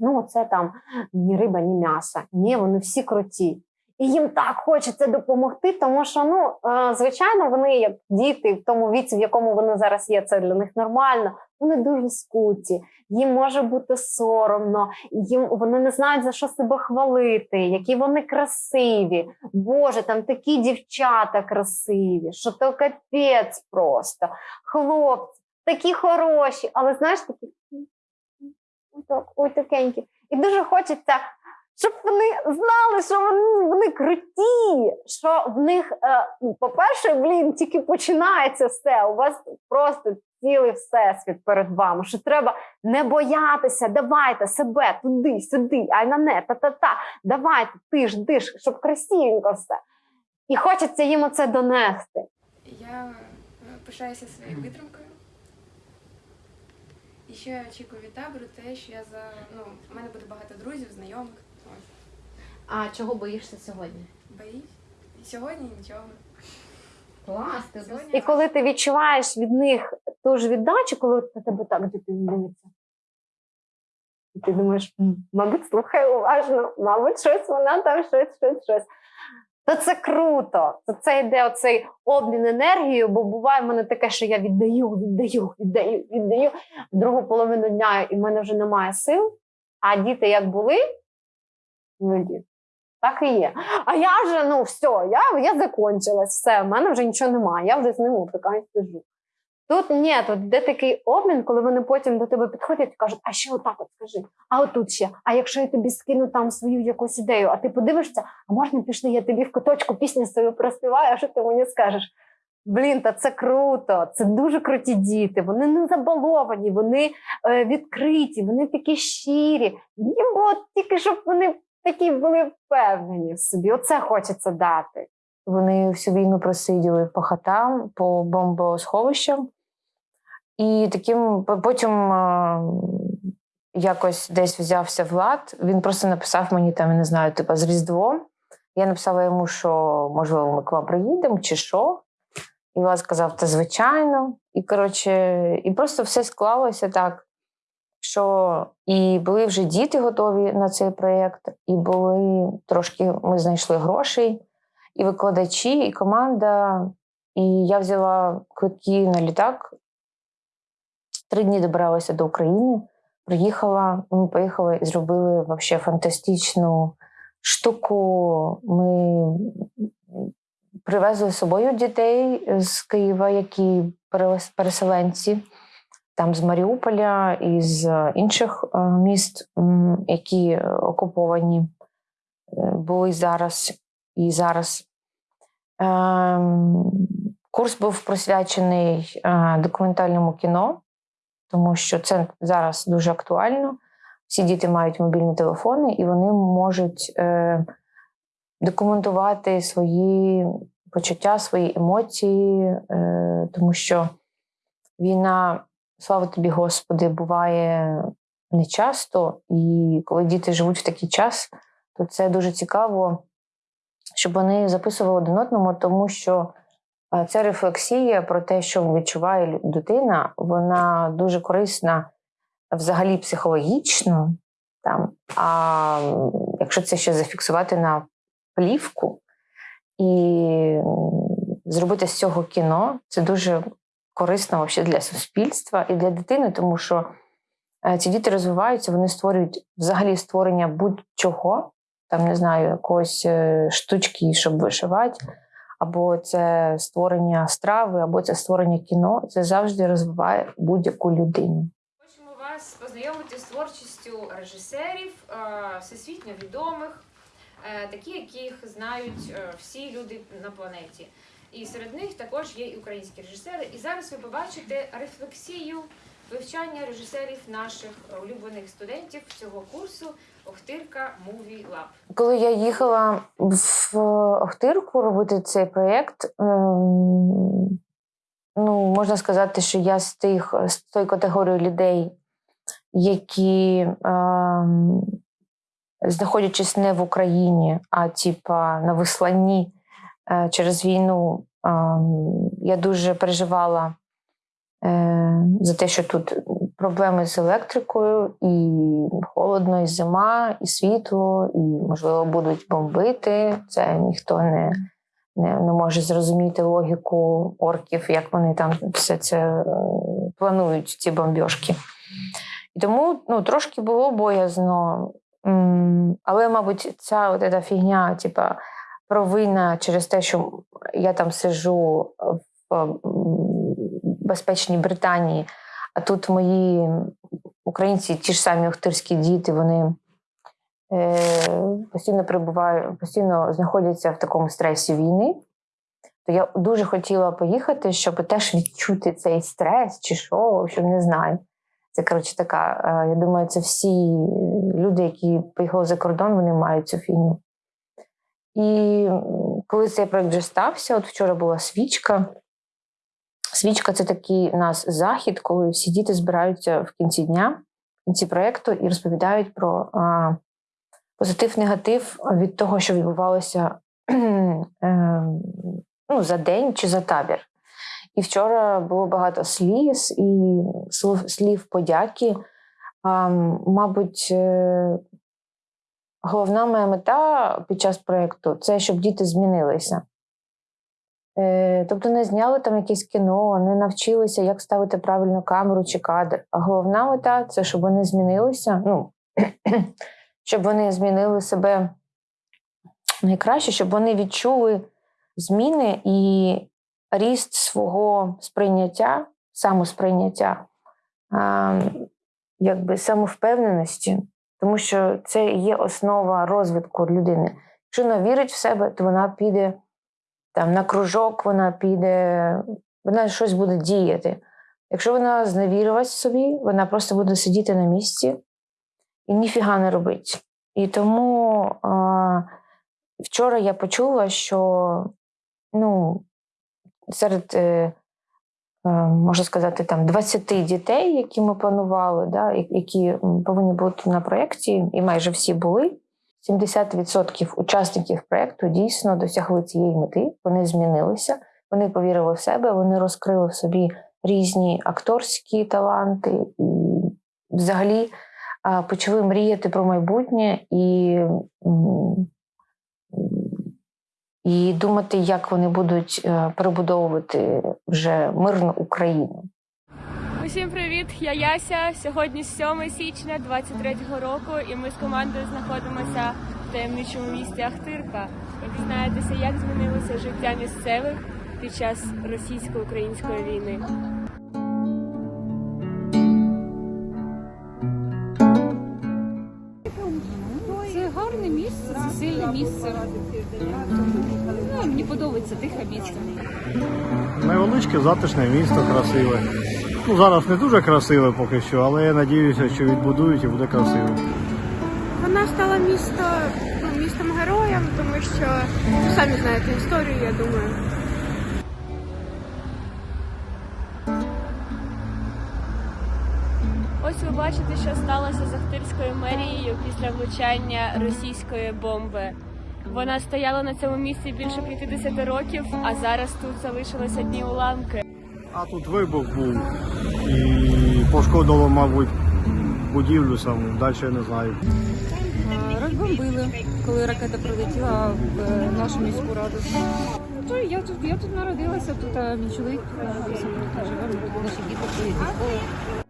ну, це там ні риба, ні м'ясо. Ні, вони всі круті. І їм так хочеться допомогти, тому що, ну, е, звичайно, вони як діти в тому віці, в якому вони зараз є, це для них нормально. Вони дуже скуті, їм може бути соромно, їм вони не знають за що себе хвалити, які вони красиві. Боже, там такі дівчата красиві, що то капець просто. Хлопці, такі хороші, але знаєш, такі ой, так, ой, такенькі. І дуже хочеться, щоб вони знали, що вони, вони круті, що в них, е, ну, по-перше, блін, тільки починається все. У вас просто цілий всесвіт перед вами. Що треба не боятися, давайте себе туди, сюди, ай на не, та-та-та. Давайте, ти ж, ж, щоб красивенько все. І хочеться їм оце донести. Я е, пишаюся своєю витримкою. І ще очікую від табору те, що я за ну, в мене буде багато друзів, знайомих. А чого боїшся сьогодні? Боюсь. І сьогодні нічого. Клас, ти Сьогодні І коли ти відчуваєш від них ту ж віддачу, коли на тебе так дитина дивиться. І ти думаєш, «М, мабуть, слухай уважно, мабуть, щось вона там, щось, щось, щось. То це круто. То це йде оцей обмін енергією, бо буває в мене таке, що я віддаю, віддаю, віддаю, віддаю в другу половину дня, і в мене вже немає сил. А діти як були, ну діти. Так і є. А я вже, ну все, я, я закончилась, все, в мене вже нічого немає, я вже з ними така сижу. Тут ні, тут де такий обмін, коли вони потім до тебе підходять і кажуть, а ще отак от скажи, а отут ще, а якщо я тобі скину там свою якусь ідею, а ти подивишся, а можна пішли, я тобі в куточку пісню свою проспіваю, а що ти мені скажеш? Блін, та це круто, це дуже круті діти. Вони не забаловані, вони е, відкриті, вони такі щирі. Їм було тільки, щоб вони такі були впевнені в собі. Оце хочеться дати. Вони всю війну просиділи по хатам, по бомбосховищам. І таким потім якось десь взявся Влад. Він просто написав мені там, я не знаю, типу, з Різдвом. Я написала йому, що можливо, ми к вам приїдемо чи що. І Влад сказав, та звичайно. І коротше, і просто все склалося так, що і були вже діти готові на цей проєкт, і були трошки ми знайшли грошей і викладачі, і команда. І я взяла квитки на літак. Три дні добиралася до України, приїхала. Ми поїхали і зробили вообще фантастичну штуку. Ми привезли з собою дітей з Києва, які переселенці, там з Маріуполя і з інших е, міст, які окуповані е, були зараз. і зараз. Ем, Курс був присвячений е, документальному кіно, тому що це зараз дуже актуально. Всі діти мають мобільні телефони, і вони можуть е, документувати свої почуття, свої емоції, е, тому що війна, слава тобі, Господи, буває нечасто, і коли діти живуть в такий час, то це дуже цікаво, щоб вони записували один одному, тому що е, ця рефлексія про те, що відчуває дитина, вона дуже корисна взагалі психологічно. Там. А якщо це ще зафіксувати на плівку і зробити з цього кіно, це дуже корисно вообще для суспільства і для дитини, тому що е, ці діти розвиваються, вони створюють взагалі створення будь-чого, там не знаю, якоїсь е, штучки, щоб вишивати, або це створення страви, або це створення кіно. Це завжди розвиває будь-яку людину. Хочемо вас познайомити з творчістю режисерів, е, всесвітньо відомих, такі, яких знають всі люди на планеті. І серед них також є і українські режисери. І зараз ви побачите рефлексію вивчання режисерів наших улюблених студентів цього курсу Охтирка Movie Lab. Коли я їхала в Охтирку робити цей проєкт, ем, ну, можна сказати, що я з тих з тої категорії людей, які, ем, знаходячись не в Україні, а типа на висланні через війну, я дуже переживала е, за те, що тут проблеми з електрикою, і холодно, і зима, і світло, і, можливо, будуть бомбити. Це ніхто не, не, не може зрозуміти логіку орків, як вони там все це е, планують, ці бомбьошки. І тому ну, трошки було боязно. Але, мабуть, ця от фігня, типа, провина через те, що я там сижу в безпечній Британії, а тут мої українці, ті ж самі охтирські діти, вони е, постійно перебувають, постійно знаходяться в такому стресі війни. То я дуже хотіла поїхати, щоб теж відчути цей стрес чи що, общем, не знаю. Це коротше така. е, Я думаю, це всі люди, які поїхали за кордон, вони мають цю фігню. І коли цей проект вже стався, от вчора була свічка. Свічка це такий у нас захід, коли всі діти збираються в кінці дня, в кінці проєкту і розповідають про а, позитив, негатив від того, що відбувалося е, ну, за день чи за табір. І вчора було багато сліз і слов, слів подяки. А, мабуть, е, головна моя мета під час проєкту це щоб діти змінилися. Е, Тобто не зняли там якесь кіно, не навчилися, як ставити правильно камеру чи кадр. А головна мета це щоб вони змінилися, ну, щоб вони змінили себе найкраще, щоб вони відчули зміни і ріст свого сприйняття, самосприйняття, якби самовпевненості, тому що це є основа розвитку людини. Якщо вона вірить в себе, то вона піде там на кружок, вона піде, вона щось буде діяти. Якщо вона зневірилась в собі, вона просто буде сидіти на місці і ніфіга не робить. І тому а, вчора я почула, що ну, серед, е, е, можна сказати, там 20 дітей, які ми планували, да, які повинні бути на проєкті, і майже всі були. 70% учасників проєкту дійсно досягли цієї мети, вони змінилися, вони повірили в себе, вони розкрили в собі різні акторські таланти і взагалі почали мріяти про майбутнє і, і думати, як вони будуть е, перебудовувати вже мирну Україну. Усім привіт! Я Яся. Сьогодні 7 січня 23-го року, і ми з командою знаходимося в таємничому місті Ахтирка. Ви дізнаєтеся, як змінилося життя місцевих під час російсько-української війни. Гарне місце, це сильне місце. Ну, мені подобається тихе місце. Невеличке, затишне місто, красиве. Ну, зараз не дуже красиве поки що, але я сподіваюся, що відбудують і буде красиво. Вона стала місто, ну, містом героєм, тому що ну, самі знаєте історію, я думаю. Ось ви бачите, що сталося з Ахтирською мерією після влучання російської бомби. Вона стояла на цьому місці більше 50 років, а зараз тут залишилися одні уламки. А тут вибух був і пошкодило, мабуть, будівлю саму, далі я не знаю. Розбомбили, коли ракета прилетіла в е, нашу міську раду. То я тут, я тут народилася, тут а мій чоловік народився, тут живемо, наші діти ходять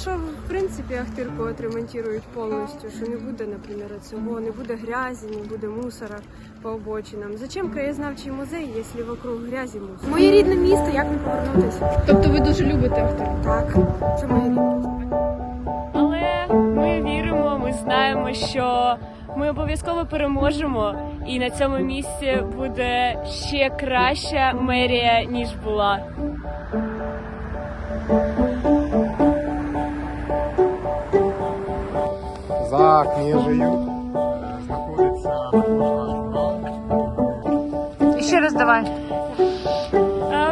що в принципі Ахтирку отремонтують повністю, що не буде, наприклад, цього, не буде грязі, не буде мусора по обочинам. Зачем краєзнавчий музей, якщо вокруг грязі мусор? Моє рідне місто, як не повернутися? Тобто ви дуже любите Ахтир? Так, це моє рідне. Але ми віримо, ми знаємо, що ми обов'язково переможемо, і на цьому місці буде ще краща мерія, ніж була. За книжею знаходиться І ще раз давай.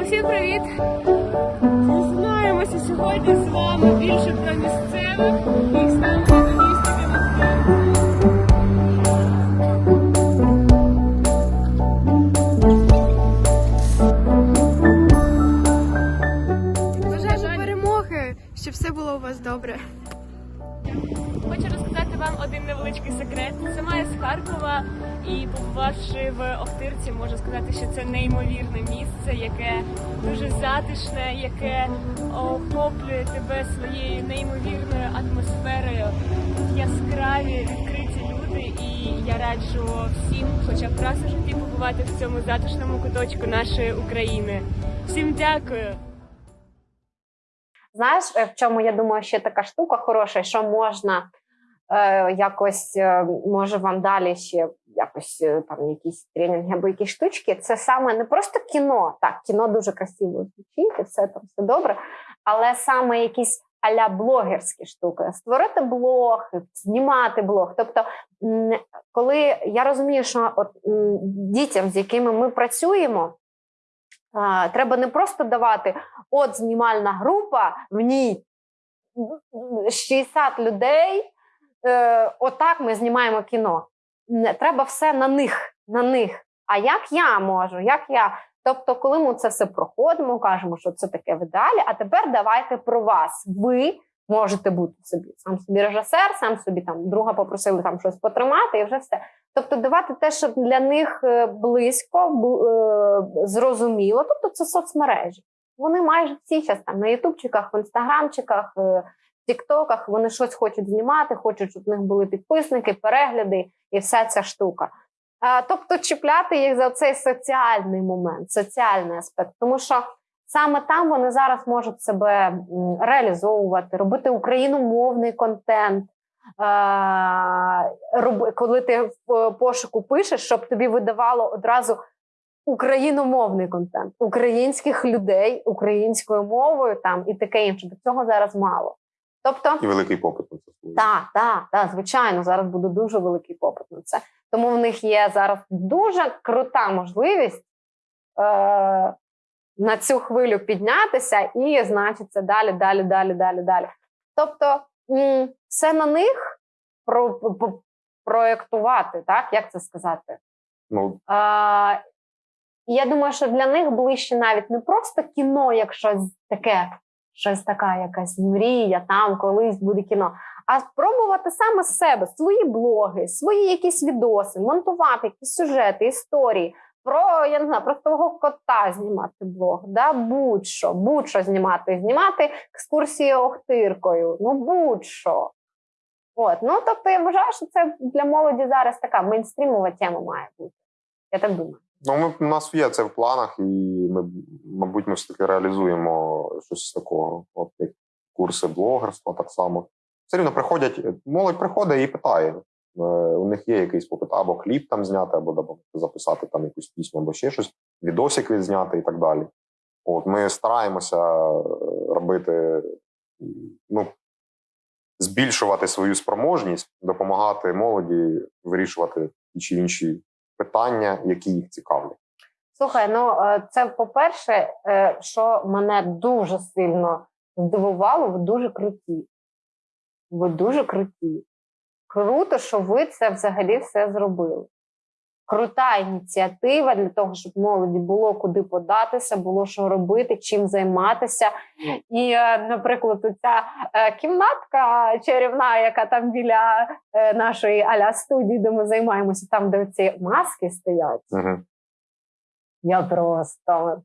Всім привіт! Дізнаємося сьогодні з вами більше про місцевих і до міста Бажаю перемоги, щоб все було у вас добре. Хочу розказати вам один невеличкий секрет. Сама я з Харкова і побувавши в Охтирці, можу сказати, що це неймовірне місце, яке дуже затишне, яке охоплює тебе своєю неймовірною атмосферою. Яскраві відкриті люди, і я раджу всім, хоча б раз у житті побувати в цьому затишному куточку нашої України. Всім дякую! Знаєш, е, в чому я думаю, ще така штука хороша, що можна е, якось, е, може вам далі ще якось е, там якісь тренінги або якісь штучки. Це саме не просто кіно. Так, кіно дуже красиво звучить, і все там все добре, але саме якісь аля блогерські штуки. Створити блог, знімати блог. Тобто, коли я розумію, що от дітям, з якими ми працюємо. Треба не просто давати от знімальна група, в ній 60 людей. Е, отак ми знімаємо кіно. Треба все на них, на них. А як я можу? Як я? Тобто, коли ми це все проходимо, кажемо, що це таке в ідеалі, а тепер давайте про вас. Ви можете бути собі сам собі режисер, сам собі там друга попросили там щось потримати, і вже все. Тобто, давати те, що для них е, близько, е, зрозуміло. Тобто, це соцмережі. Вони майже всі зараз там на ютубчиках, в інстаграмчиках, е, в тіктоках вони щось хочуть знімати, хочуть, щоб в них були підписники, перегляди і вся ця штука. Тобто чіпляти їх за цей соціальний момент, соціальний аспект, тому що саме там вони зараз можуть себе реалізовувати, робити україномовний контент. Коли ти в е, пошуку пишеш, щоб тобі видавало одразу україномовний контент, українських людей українською мовою там і таке інше. До цього зараз мало. Тобто, І великий попит на це. так, так, так, звичайно, зараз буде дуже великий попит на це. Тому в них є зараз дуже крута можливість е, на цю хвилю піднятися і, значить, це далі, далі, далі, далі, далі. Тобто, м, все на них про, про- проєктувати, так, як це сказати? Ну, А, я думаю, що для них ближче навіть не просто кіно, як щось таке, щось така якась мрія, там колись буде кіно, а спробувати саме з себе свої блоги, свої якісь відоси, монтувати якісь сюжети, історії, про я не знаю, про свого кота знімати блог, да? будь-що, будь-що знімати, знімати екскурсії Охтиркою, ну будь-що. От, ну тобто я вважаю, що це для молоді зараз така мейнстрімова тема має бути. Я так думаю. Ну, ми, у нас є це в планах, і ми, мабуть, ми все-таки реалізуємо щось такого, от як курси блогерства так само. Все рівно приходять, молодь приходить і питає. Е, У них є якийсь попит, або кліп там зняти, або записати там якусь пісню, або ще щось, відосик відзняти і так далі. От ми стараємося е, робити, ну, збільшувати свою спроможність, допомагати молоді вирішувати ті чи інші питання, які їх цікавлять. Слухай, ну е, це по-перше, е, що мене дуже сильно здивувало, ви дуже круті. Ви дуже круті. Круто, що ви це взагалі все зробили. Крута ініціатива для того, щоб молоді було куди податися, було що робити, чим займатися. І, е, наприклад, ця кімнатка чарівна, яка там біля е, нашої аля студії, де ми займаємося, там, де ці маски стоять. Ага. Я просто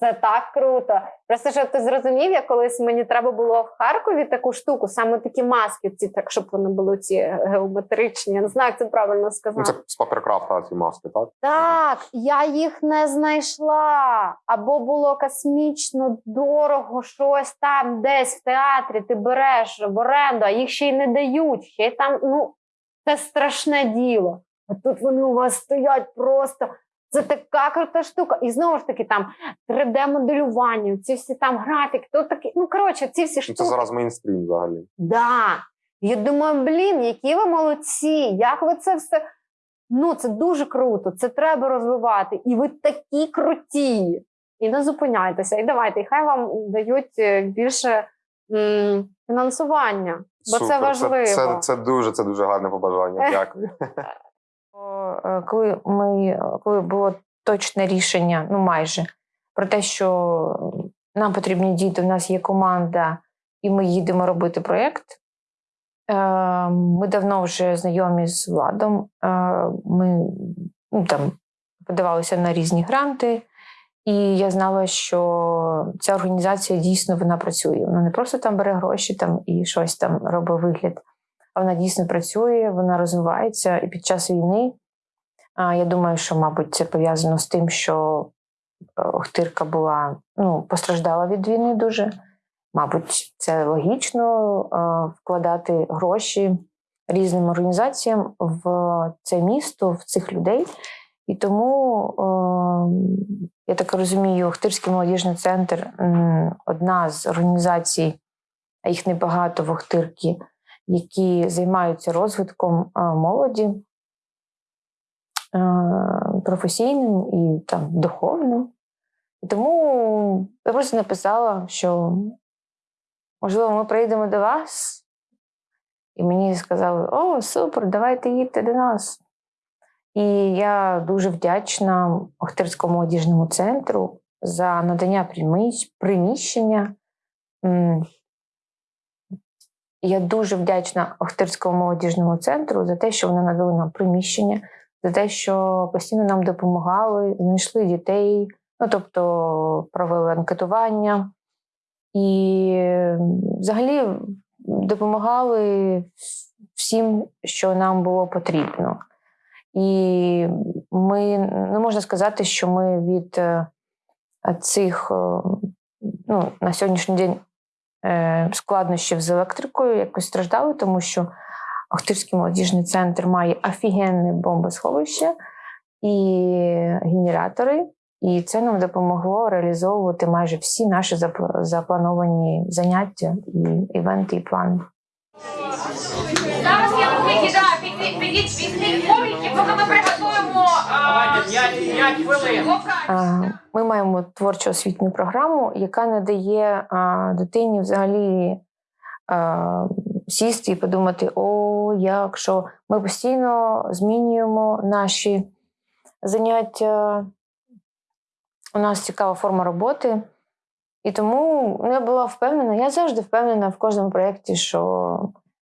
це так круто. Просто щоб ти зрозумів, я колись мені треба було в Харкові таку штуку, саме такі маски, ці так, щоб вони були ці геометричні. Я не знаю, як це правильно Ну, сказати. це з паперкрафта ці маски, так? Так, я їх не знайшла. Або було космічно дорого щось там, десь в театрі ти береш в оренду, а їх ще й не дають. Ще й там, ну, це страшне діло. А тут вони у вас стоять просто. Це така крута штука. І знову ж таки, там 3D-моделювання, ці всі там графіки, то такі, ну коротше, ці всі Ну, штуки. Це зараз мейнстрім взагалі. Да. Я думаю, блін, які ви молодці, як ви це все. Ну, це дуже круто, це треба розвивати. І ви такі круті. І не зупиняйтеся. І давайте, і хай вам дають е, більше м, фінансування, бо це важливо. Це, це, це дуже, це дуже гарне побажання. Дякую. Е, коли ми коли було точне рішення, ну майже про те, що нам потрібні діти, у нас є команда, і ми їдемо робити проєкт. Е, Ми давно вже знайомі з владом. Е, Ми ну, там подавалися на різні гранти, і я знала, що ця організація дійсно вона працює. Вона не просто там бере гроші там і щось там робить вигляд, а вона дійсно працює, вона розвивається. І під час війни я думаю, що, мабуть, це пов'язано з тим, що е, Охтирка була ну, постраждала від війни дуже. Мабуть, це логічно е, вкладати гроші різним організаціям в це місто, в цих людей. І тому, е, я так розумію, Охтирський молодіжний центр одна з організацій, а їх небагато в Охтирці, які займаються розвитком молоді професійним і там духовним. Тому я просто написала, що можливо ми прийдемо до вас. І мені сказали: О, супер, давайте їдьте до нас. І я дуже вдячна Охтирському молодіжному центру за надання приміщення. Я дуже вдячна Охтирському молодіжному центру за те, що вони надали нам приміщення, за те, що постійно нам допомагали, знайшли дітей, ну тобто провели анкетування і взагалі допомагали всім, що нам було потрібно. І ми не можна сказати, що ми від е, цих е, ну, на сьогоднішній день е, складнощів з електрикою якось страждали, тому що Охтирський молодіжний центр має офігенне бомбосховище і генератори, і це нам допомогло реалізовувати майже всі наші запла- заплановані заняття і івенти і плани. Зараз я підіть, візьміть поки ми приготуємо Давайте 5 хвилин. А, Ми маємо творчу освітню програму, яка не дає а, дитині взагалі сісти і подумати: о, як що ми постійно змінюємо наші заняття. У нас цікава форма роботи. І тому я була впевнена, я завжди впевнена в кожному проєкті, що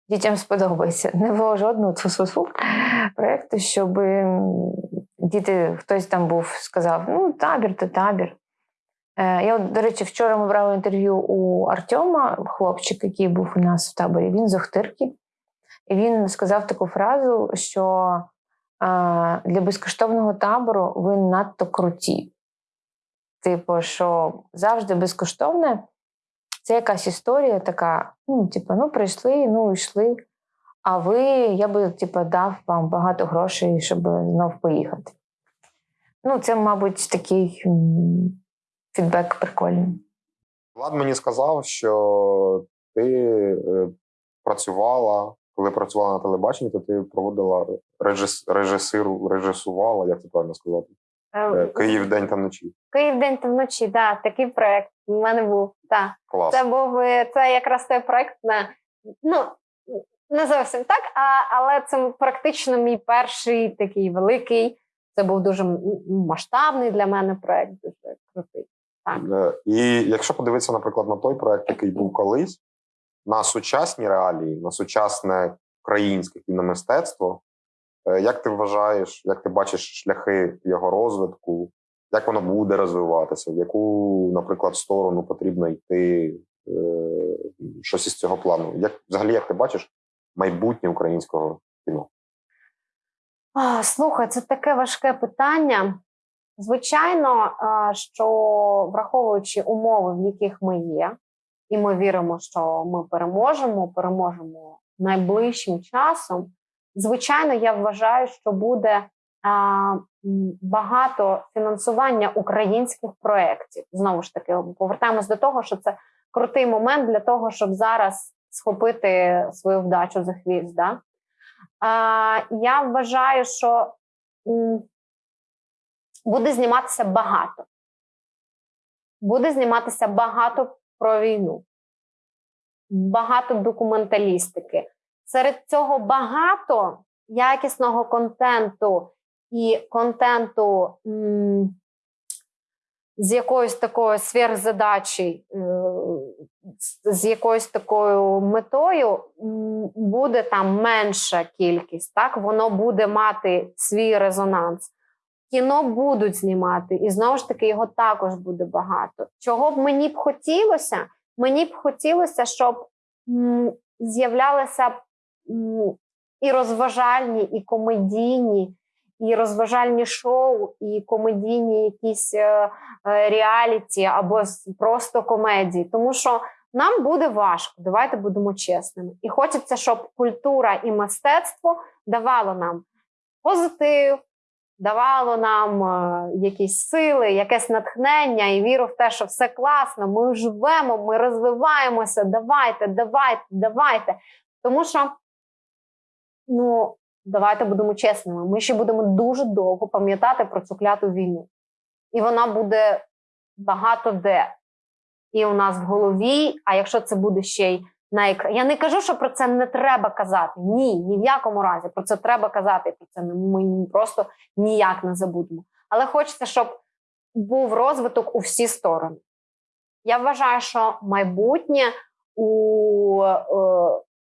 дітям сподобається. Не було жодного тфу-тфу-тфу проєкту, щоб діти, хтось там був, сказав: ну, табір то табір. Е, Я, до речі, вчора ми брали інтерв'ю у Артема, хлопчик, який був у нас в таборі. Він з Охтирки. І він сказав таку фразу, що е, для безкоштовного табору ви надто круті. Типу, що завжди безкоштовне це якась історія така: ну, типу, ну, прийшли, ну, йшли. А ви, я би типу, дав вам багато грошей, щоб знов поїхати. Ну, це, мабуть, такий фідбек прикольний. Влад мені сказав, що ти е, працювала, коли працювала на телебаченні, то ти проводила режис, режисиру, режисувала, як це правильно сказати? Е, Київ день та вночі. Київ день та вночі, да, такий проект у мене був. Да. Клас. Це був е, це якраз той проект на ну не зовсім так, а, але це практично мій перший такий великий. Це був дуже масштабний для мене проект, дуже крутий. Так. Е, І якщо подивитися, наприклад, на той проект, який був колись, на сучасні реалії, на сучасне українське кіномистецтво, е, як ти вважаєш, як ти бачиш шляхи його розвитку, як воно буде розвиватися, в яку, наприклад, сторону потрібно йти, е, щось із цього плану? Як взагалі як ти бачиш майбутнє українського кіно? Слухай, це таке важке питання. Звичайно, що враховуючи умови, в яких ми є, і ми віримо, що ми переможемо, переможемо найближчим часом. Звичайно, я вважаю, що буде багато фінансування українських проєктів. Знову ж таки, повертаємось до того, що це крутий момент для того, щоб зараз схопити свою вдачу за хвіст. Да? Я вважаю, що буде зніматися багато. Буде зніматися багато про війну, багато документалістики. Серед цього багато якісного контенту і контенту м, з якоюсь такою сверхзадачі, е, з- якоюсь такою метою буде там менша кількість, так воно буде мати свій резонанс. Кіно будуть знімати, і знову ж таки його також буде багато. Чого б мені б хотілося? Мені б хотілося, щоб з'являлися і розважальні, і комедійні, і розважальні шоу, і комедійні якісь е, е, реаліті або просто комедії. Тому що нам буде важко, давайте будемо чесними. І хочеться, щоб культура і мистецтво давало нам позитив, давало нам е, якісь сили, якесь натхнення і віру в те, що все класно, ми живемо, ми розвиваємося. Давайте, давайте, давайте. Тому що, ну, давайте будемо чесними, ми ще будемо дуже довго пам'ятати про цю кляту війну. І вона буде багато де. І у нас в голові, а якщо це буде ще й на екрані. Я не кажу, що про це не треба казати. Ні, ні в якому разі. Про це треба казати. Про це ми просто ніяк не забудемо. Але хочеться, щоб був розвиток у всі сторони. Я вважаю, що майбутнє у е,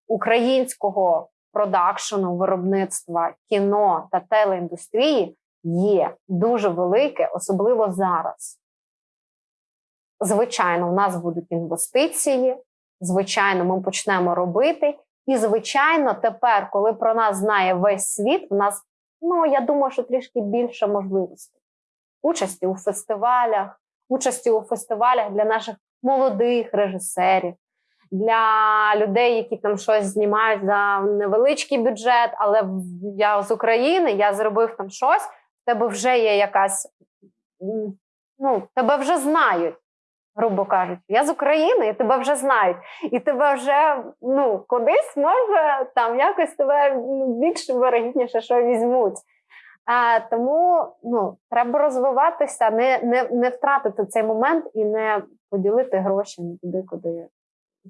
українського продакшену, виробництва кіно та телеіндустрії є дуже велике, особливо зараз. Звичайно, у нас будуть інвестиції, звичайно, ми почнемо робити. І, звичайно, тепер, коли про нас знає весь світ, у нас, ну я думаю, що трішки більше можливостей. Участі у фестивалях, участі у фестивалях для наших молодих режисерів, для людей, які там щось знімають за невеличкий бюджет, але я з України, я зробив там щось, в тебе вже є якась, ну, тебе вже знають, грубо кажучи. Я з України, і тебе вже знають. І тебе вже ну, кудись може там якось тебе ну, більше вирогідніше, що візьмуть. А, тому ну, треба розвиватися, не, не, не втратити цей момент і не поділити гроші не туди, куди,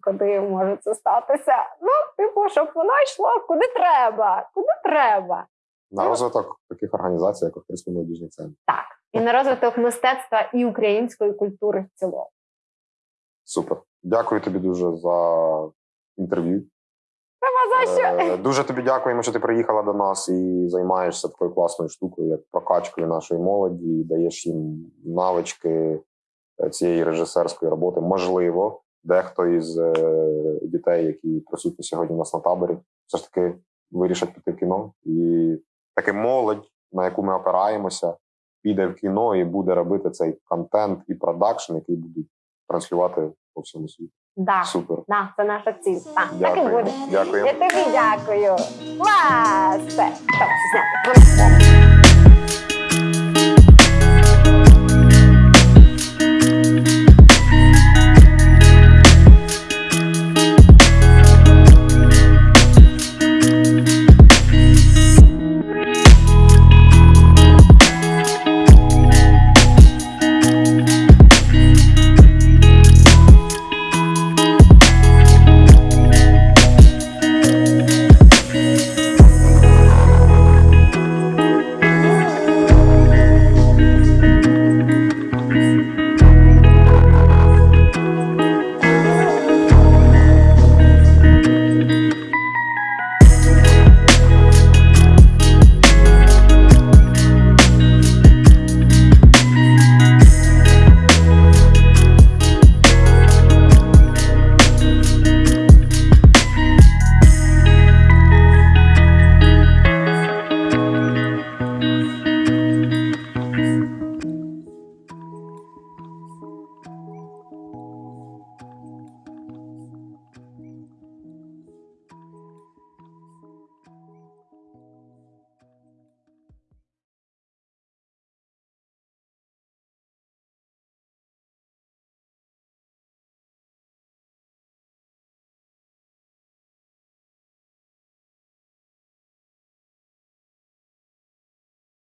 куди може це статися. Ну, типу, щоб воно йшло куди треба, куди треба. На розвиток таких організацій, як Охтирський молодіжний центр. Так. І на розвиток мистецтва і української культури в цілому. Супер. Дякую тобі дуже за інтерв'ю. Нема за що. Е, Дуже тобі дякуємо, що ти приїхала до нас і займаєшся такою класною штукою, як прокачкою нашої молоді, і даєш їм навички е, цієї режисерської роботи. Можливо, дехто із е, дітей, які присутні сьогодні у нас на таборі, все ж таки вирішать піти в кіно. І таки молодь, на яку ми опираємося, піде в кіно і буде робити цей контент і продакшн, який будуть транслювати по всьому світу. Да. Супер. Да, це наша ціль. Так, так і буде. Дякую. Я тобі дякую. Клас! Все, стоп, зняти.